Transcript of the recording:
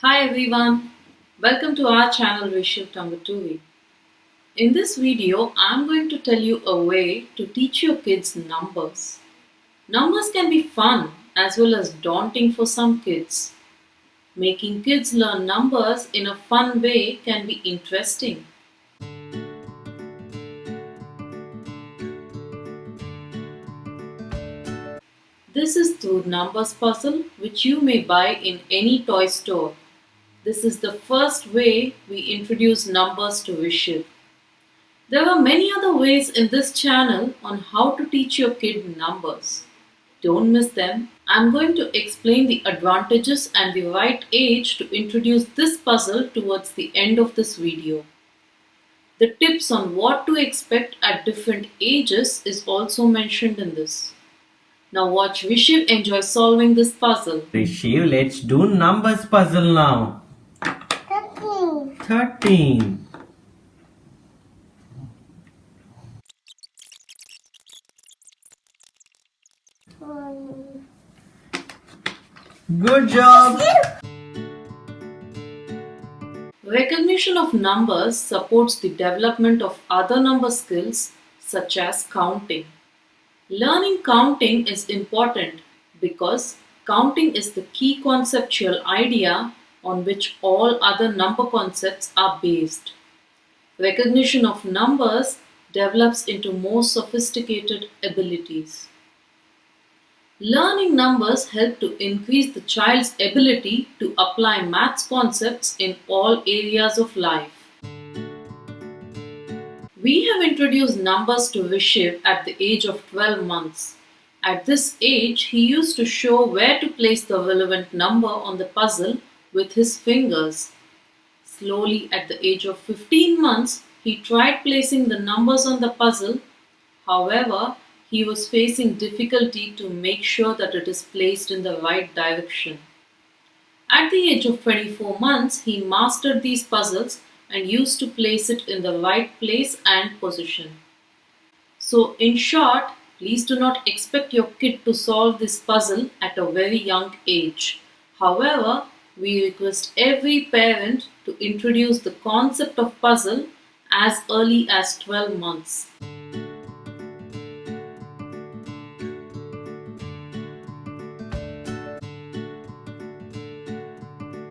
Hi everyone, welcome to our channel Vishal Tangatuvi. In this video, I'm going to tell you a way to teach your kids numbers. Numbers can be fun as well as daunting for some kids. Making kids learn numbers in a fun way can be interesting. This is the numbers puzzle which you may buy in any toy store. This is the first way we introduce numbers to Vishal. There are many other ways in this channel on how to teach your kid numbers. Don't miss them. I'm going to explain the advantages and the right age to introduce this puzzle towards the end of this video. The tips on what to expect at different ages is also mentioned in this. Now watch Vishal enjoy solving this puzzle. Rishiv, let's do numbers puzzle now. 13. 13. One. Good job. Recognition of numbers supports the development of other number skills such as counting. Learning counting is important because counting is the key conceptual idea on which all other number concepts are based. Recognition of numbers develops into more sophisticated abilities. Learning numbers help to increase the child's ability to apply maths concepts in all areas of life. We have introduced numbers to Vishiv at the age of 12 months. At this age, he used to show where to place the relevant number on the puzzle with his fingers. Slowly, at the age of 15 months, he tried placing the numbers on the puzzle. However, he was facing difficulty to make sure that it is placed in the right direction. At the age of 24 months, he mastered these puzzles and used to place it in the right place and position. So, in short, please do not expect your kid to solve this puzzle at a very young age. However, we request every parent to introduce the concept of puzzle as early as 12 months.